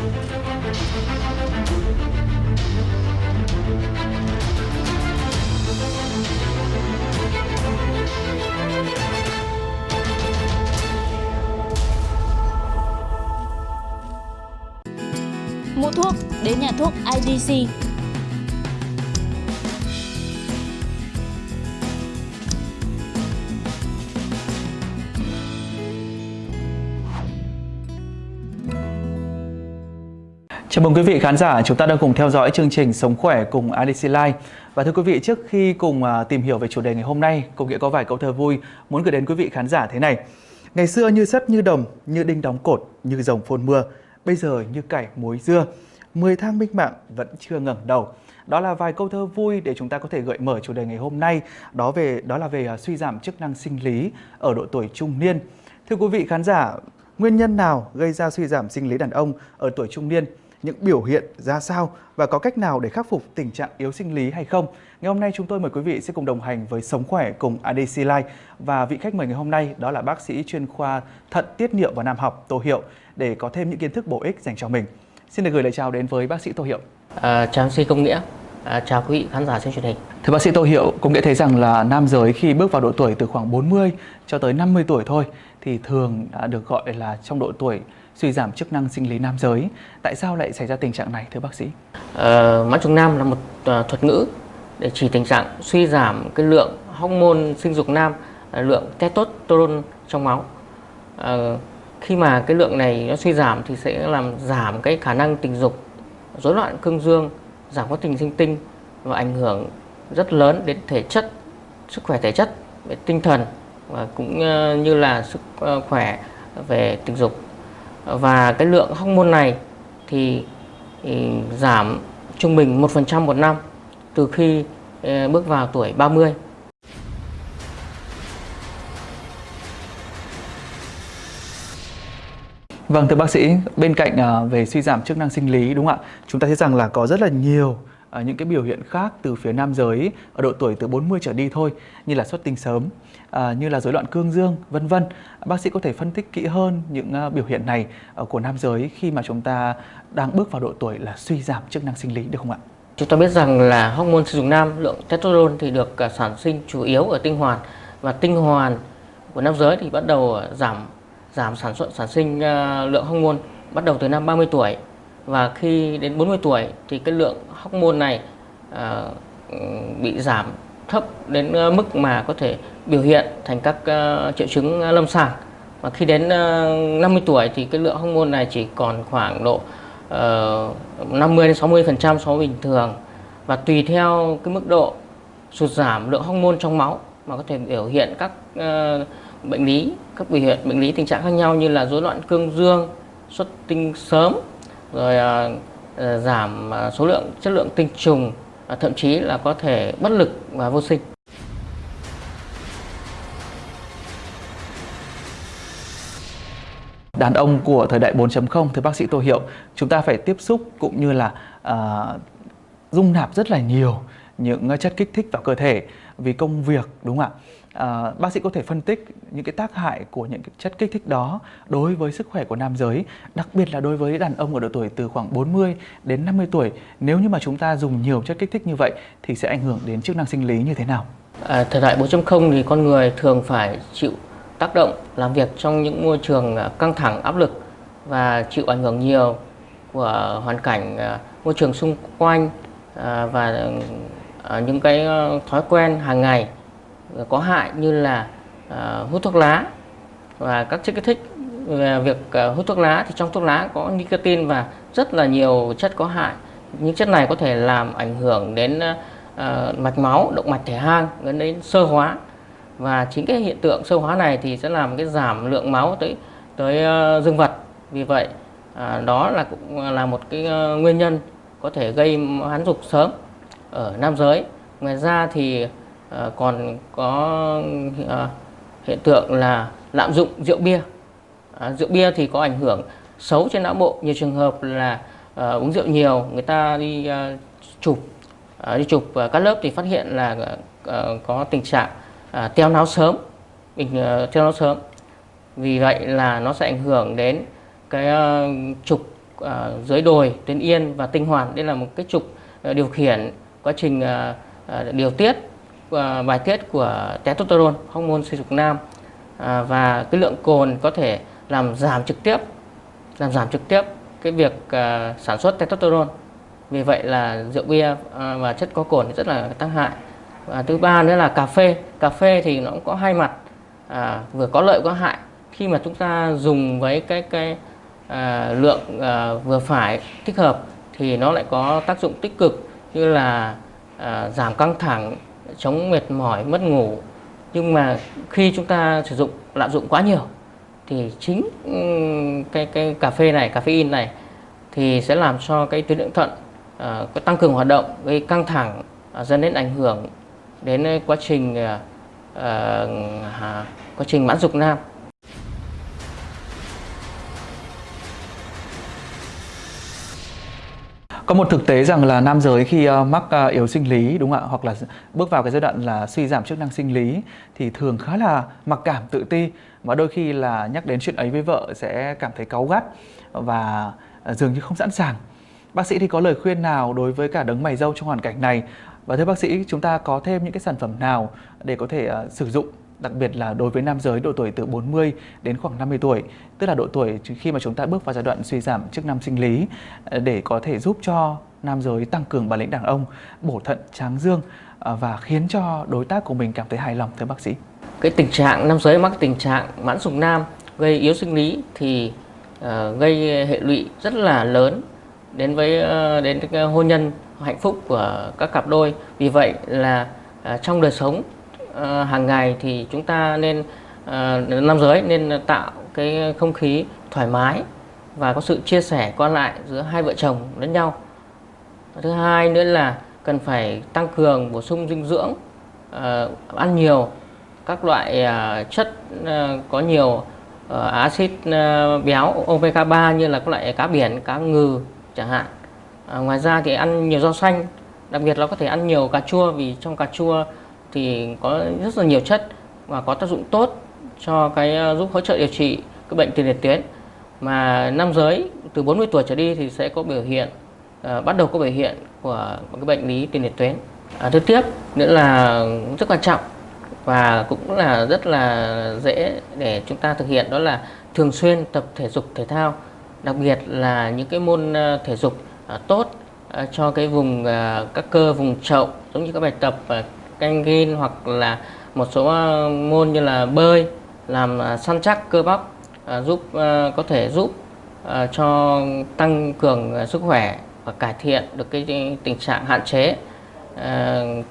Mua thuốc đến nhà thuốc IDC. Chào mừng quý vị khán giả, chúng ta đang cùng theo dõi chương trình Sống khỏe cùng ADC Live. Và thưa quý vị, trước khi cùng à, tìm hiểu về chủ đề ngày hôm nay, cùng nghĩa có vài câu thơ vui muốn gửi đến quý vị khán giả thế này. Ngày xưa như sắt như đồng, như đinh đóng cột, như rồng phôn mưa, bây giờ như cải muối dưa, mười thang minh mạng vẫn chưa ngẩng đầu. Đó là vài câu thơ vui để chúng ta có thể gợi mở chủ đề ngày hôm nay, đó về đó là về à, suy giảm chức năng sinh lý ở độ tuổi trung niên. Thưa quý vị khán giả, nguyên nhân nào gây ra suy giảm sinh lý đàn ông ở tuổi trung niên? Những biểu hiện ra sao và có cách nào để khắc phục tình trạng yếu sinh lý hay không. Ngày hôm nay chúng tôi mời quý vị sẽ cùng đồng hành với Sống Khỏe cùng ADC Life và vị khách mời ngày hôm nay đó là bác sĩ chuyên khoa thận tiết niệu và nam học Tô Hiệu để có thêm những kiến thức bổ ích dành cho mình. Xin được gửi lời chào đến với bác sĩ Tô Hiệu. À, chào sĩ Công Nghĩa, à, chào quý vị khán giả xem truyền hình. Thưa bác sĩ Tô Hiệu, cũng nghĩa thấy rằng là nam giới khi bước vào độ tuổi từ khoảng 40 cho tới 50 tuổi thôi thì thường đã được gọi là trong độ tuổi suy giảm chức năng sinh lý nam giới. Tại sao lại xảy ra tình trạng này thưa bác sĩ? Ờ, mãn trùng nam là một uh, thuật ngữ để chỉ tình trạng suy giảm cái lượng hormone sinh dục nam, lượng testosterone trong máu. Uh, khi mà cái lượng này nó suy giảm thì sẽ làm giảm cái khả năng tình dục, rối loạn cương dương, giảm quá trình sinh tinh và ảnh hưởng rất lớn đến thể chất, sức khỏe thể chất, về tinh thần và cũng ờ, như là sức khỏe về tình dục và cái lượng hormone này thì, thì giảm trung bình 1% một năm từ khi ừ, bước vào tuổi 30. Vâng thưa bác sĩ, bên cạnh à, về suy giảm chức năng sinh lý đúng không ạ? Chúng ta thấy rằng là có rất là nhiều À, những cái biểu hiện khác từ phía nam giới ở độ tuổi từ 40 trở đi thôi như là xuất tinh sớm, à, như là rối loạn cương dương, vân vân. Bác sĩ có thể phân tích kỹ hơn những à, biểu hiện này của nam giới khi mà chúng ta đang bước vào độ tuổi là suy giảm chức năng sinh lý được không ạ? Chúng ta biết rằng là hormone sinh dục nam lượng testosterone thì được à, sản sinh chủ yếu ở tinh hoàn và tinh hoàn của nam giới thì bắt đầu giảm giảm sản xuất sản sinh lượng hormone bắt đầu từ năm 30 tuổi và khi đến 40 tuổi thì cái lượng hormone này à, bị giảm thấp đến ờ, mức mà có thể biểu hiện thành các uh, triệu chứng lâm sàng. Và khi đến uh, 50 tuổi thì cái lượng hormone này chỉ còn khoảng độ uh, 50 đến 60 phần trăm so với bình thường. Và tùy theo cái mức độ sụt giảm lượng hormone trong máu mà có thể biểu hiện các uh, bệnh lý các biểu hiện bệnh lý tình trạng khác nhau như là rối loạn cương dương xuất tinh sớm rồi à, ờ, giảm à, số lượng chất lượng tinh trùng à, thậm chí là có thể bất lực và vô sinh. Đàn ông của thời đại 4.0 thưa bác sĩ Tô Hiệu chúng ta phải tiếp xúc cũng như là uh, dung nạp rất là nhiều những chất kích thích vào cơ thể vì công việc đúng không ạ? À, bác sĩ có thể phân tích những cái tác hại của những cái chất kích thích đó đối với sức khỏe của nam giới đặc biệt là đối với đàn ông ở độ tuổi từ khoảng 40 đến 50 tuổi. Nếu như mà chúng ta dùng nhiều chất kích thích như vậy thì sẽ ảnh hưởng đến chức năng sinh lý như thế nào? À, thời đại 4.0 thì con người thường phải chịu tác động làm việc trong những môi trường à, căng thẳng áp lực và chịu ảnh hưởng nhiều của hoàn cảnh à, môi trường xung quanh à, và ừ, những cái ờ, thói quen hàng ngày có hại như là à, hút thuốc lá. Và các chất kích thích về việc à, hút thuốc lá thì trong thuốc lá có nicotine và rất là nhiều chất có hại. Những chất này có thể làm ảnh hưởng đến mạch máu động mạch thể hang dẫn đến sơ hóa. Và chính cái hiện tượng sơ hóa này thì sẽ làm cái giảm lượng máu tới tới uh, dương vật. Vì vậy uh, đó là cũng là một cái uh, nguyên nhân có thể gây hán dục sớm ở nam giới. Ngoài ra thì Ờ, còn có ờ, hiện tượng là lạm dụng rượu bia. Ờ, rượu bia thì có ảnh hưởng xấu trên não bộ. Nhiều trường hợp là uống rượu nhiều người ta đi chụp đi chụp uh, các lớp thì phát hiện là có tình trạng à, teo não sớm bình uh, teo não sớm. Vì vậy là nó sẽ ảnh hưởng đến cái trục à, dưới đồi, tuyến yên và tinh hoàn. Đây là một cái trục à, điều khiển quá trình à, à, điều tiết. À, bài tiết của testosterone, hormone sinh dục nam à, và cái lượng cồn có thể làm giảm trực tiếp làm giảm trực tiếp cái việc à, sản xuất testosterone. Vì vậy là rượu bia à, và chất có cồn rất là tác hại. Và thứ ba nữa là cà phê. Cà phê thì nó cũng có hai mặt, à, vừa có lợi có hại. Khi mà chúng ta dùng với cái cái à, lượng à, vừa phải thích hợp thì nó lại có tác dụng tích cực như là à, giảm căng thẳng, chống mệt mỏi, mất ngủ. Nhưng mà khi chúng ta sử dụng lạm dụng quá nhiều thì chính cái cái cà phê này, caffeine này thì sẽ làm cho cái tuyến thượng thận uh, có tăng cường hoạt động, gây căng thẳng, uh, dẫn đến ảnh hưởng đến quá trình uh, uh, quá trình mãn dục nam. Có một thực tế rằng là nam giới khi uh, mắc uh, yếu sinh lý đúng không ạ hoặc là bước vào cái giai đoạn là suy giảm chức năng sinh lý thì thường khá là mặc cảm tự ti và đôi khi là nhắc đến chuyện ấy với vợ sẽ cảm thấy cáu gắt và ờ, dường như không sẵn sàng. Bác sĩ thì có lời khuyên nào đối với cả đấng mày râu trong hoàn cảnh này? Và thưa bác sĩ, chúng ta có thêm những cái sản phẩm nào để có thể uh, sử dụng đặc biệt là đối với nam giới độ tuổi từ 40 đến khoảng 50 tuổi, tức là độ tuổi khi mà chúng ta bước vào giai đoạn suy giảm chức năng sinh lý ờ, để có thể giúp cho nam giới tăng cường bản lĩnh đàn ông, bổ thận tráng dương ờ, và khiến cho đối tác của mình cảm thấy hài lòng thưa bác sĩ. Cái tình trạng nam giới mắc tình trạng mãn dục nam gây yếu sinh lý thì uh, gây hệ lụy rất là lớn đến với uh, đến cái hôn nhân hạnh phúc của các cặp đôi. Vì vậy là uh, trong đời sống Ờ, hàng ngày thì chúng ta nên ờ, uh, nam giới nên tạo cái không khí thoải mái và có sự chia sẻ qua lại giữa hai vợ chồng lẫn nhau. Thứ hai nữa là cần phải tăng cường bổ sung dinh dưỡng, uh, ăn nhiều các loại uh, chất uh, có nhiều uh, axit uh, béo omega 3 như là các loại cá biển, cá ngừ chẳng hạn. Uh, ngoài ra thì ăn nhiều rau xanh, đặc biệt là có thể ăn nhiều cà chua vì trong cà chua thì có rất là nhiều chất và có tác dụng tốt cho cái ờ, giúp hỗ trợ điều trị cái bệnh tiền liệt tuyến mà nam giới từ 40 tuổi trở đi thì sẽ có biểu hiện à, bắt đầu có biểu hiện của cái bệnh lý tiền liệt tuyến. À, thứ tiếp nữa là rất quan trọng và cũng là rất là dễ để chúng ta thực hiện đó là thường xuyên tập thể dục thể thao đặc biệt là những cái môn ờ, thể dục tốt cho cái vùng các cơ vùng chậu giống như các bài tập canh gin hoặc là một số ờ, môn như là bơi, làm ờ, săn chắc cơ bắp ờ, giúp có thể giúp cho tăng cường sức khỏe và cải thiện được cái tình trạng hạn chế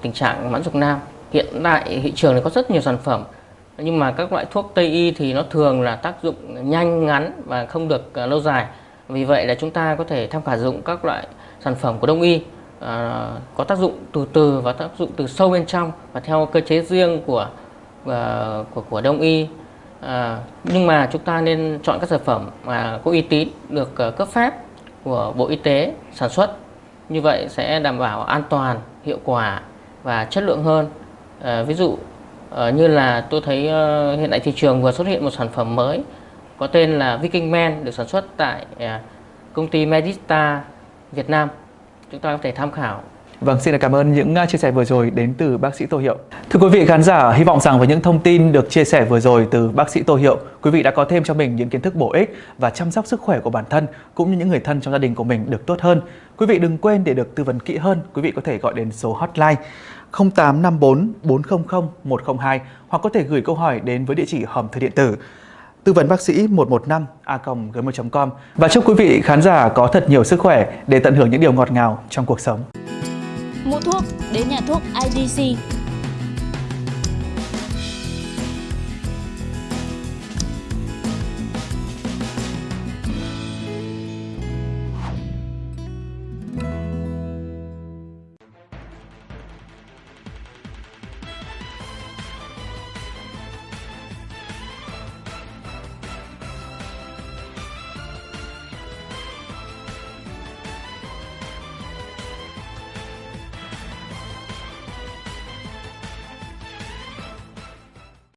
tình trạng mãn dục nam. Hiện tại thị trường này có rất nhiều sản phẩm, nhưng mà các loại thuốc Tây y thì nó thường là tác dụng nhanh, ngắn và không được lâu dài. Vì vậy là chúng ta có thể tham khảo dụng các loại sản phẩm của Đông y à, có tác dụng từ từ và tác dụng từ sâu bên trong và theo cơ chế riêng của à, của của đông y. À, nhưng mà chúng ta nên chọn các sản phẩm mà có uy tín được à, cấp phép của bộ y tế sản xuất. Như vậy sẽ đảm bảo an toàn hiệu quả và chất lượng hơn. À, ví dụ à, như là tôi thấy à, hiện tại thị trường vừa xuất hiện một sản phẩm mới có tên là Viking Man được sản xuất tại à, công ty Medista Việt Nam chúng ta có thể tham khảo. Vâng, xin cảm ơn những à, chia sẻ vừa rồi đến từ bác sĩ Tô Hiệu. Thưa quý vị khán giả, hy vọng rằng với những thông tin được chia sẻ vừa rồi từ bác sĩ Tô Hiệu, quý vị đã có thêm cho mình những kiến thức bổ ích và chăm sóc sức khỏe của bản thân cũng như những người thân trong gia đình của mình được tốt hơn. Quý vị đừng quên để được tư vấn kỹ hơn, quý vị có thể gọi đến số hotline 0854 400 102 hoặc có thể gửi câu hỏi đến với địa chỉ hòm thư điện tử tư vấn bác sĩ 115 a gmail.com và chúc quý vị khán giả có thật nhiều sức khỏe để tận hưởng những điều ngọt ngào trong cuộc sống. Mua thuốc, đến nhà thuốc IDC